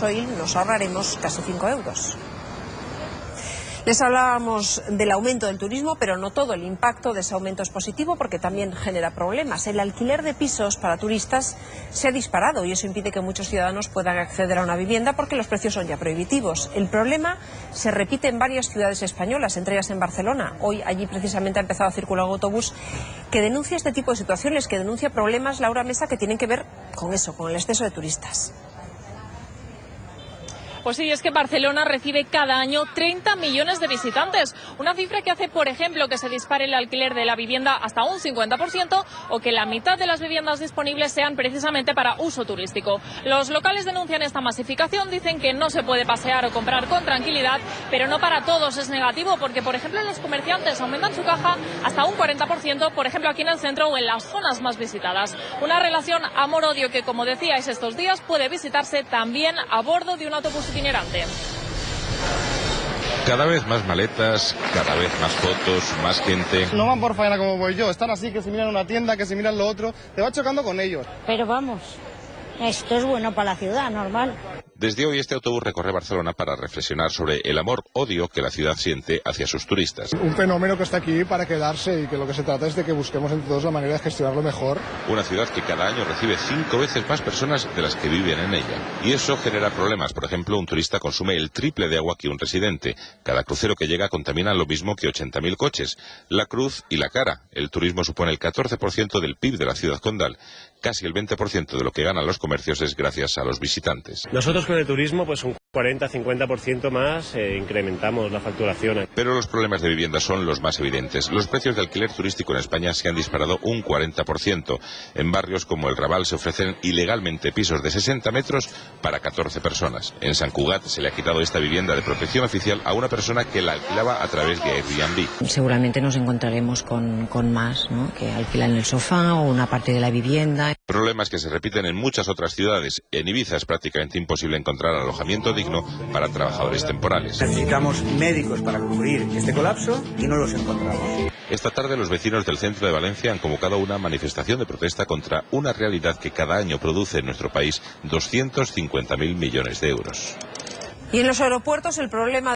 Hoy nos ahorraremos casi 5 euros. Les hablábamos del aumento del turismo, pero no todo el impacto de ese aumento es positivo porque también genera problemas. El alquiler de pisos para turistas se ha disparado y eso impide que muchos ciudadanos puedan acceder a una vivienda porque los precios son ya prohibitivos. El problema se repite en varias ciudades españolas, entre ellas en Barcelona. Hoy allí precisamente ha empezado a circular un autobús que denuncia este tipo de situaciones, que denuncia problemas, Laura Mesa, que tienen que ver con eso, con el exceso de turistas. Pues sí, es que Barcelona recibe cada año 30 millones de visitantes, una cifra que hace, por ejemplo, que se dispare el alquiler de la vivienda hasta un 50% o que la mitad de las viviendas disponibles sean precisamente para uso turístico. Los locales denuncian esta masificación, dicen que no se puede pasear o comprar con tranquilidad, pero no para todos es negativo porque, por ejemplo, los comerciantes aumentan su caja hasta un 40%, por ejemplo, aquí en el centro o en las zonas más visitadas. Una relación amor-odio que, como decíais estos días, puede visitarse también a bordo de un autobús itinerante. Cada vez más maletas, cada vez más fotos, más gente. No van por faena como voy yo, están así, que se miran una tienda, que se miran lo otro, te va chocando con ellos. Pero vamos, esto es bueno para la ciudad, normal. Desde hoy este autobús recorre Barcelona para reflexionar sobre el amor-odio que la ciudad siente hacia sus turistas. Un fenómeno que está aquí para quedarse y que lo que se trata es de que busquemos entre todos la manera de gestionarlo mejor. Una ciudad que cada año recibe cinco veces más personas de las que viven en ella. Y eso genera problemas. Por ejemplo, un turista consume el triple de agua que un residente. Cada crucero que llega contamina lo mismo que 80.000 coches. La cruz y la cara. El turismo supone el 14% del PIB de la ciudad condal. Casi el 20% de lo que ganan los comercios es gracias a los visitantes. Nosotros con el turismo, pues un 40-50% más eh, incrementamos la facturación. Pero los problemas de vivienda son los más evidentes. Los precios de alquiler turístico en España se han disparado un 40%. En barrios como el Raval se ofrecen ilegalmente pisos de 60 metros para 14 personas. En San Cugat se le ha quitado esta vivienda de protección oficial a una persona que la alquilaba a través de Airbnb. Seguramente nos encontraremos con, con más, ¿no? que alquilan el sofá o una parte de la vivienda. Problemas que se repiten en muchas otras ciudades. En Ibiza es prácticamente imposible encontrar alojamiento digno para trabajadores temporales. Necesitamos médicos para cubrir este colapso y no los encontramos. Esta tarde los vecinos del centro de Valencia han convocado una manifestación de protesta contra una realidad que cada año produce en nuestro país 250.000 millones de euros. Y en los aeropuertos el problema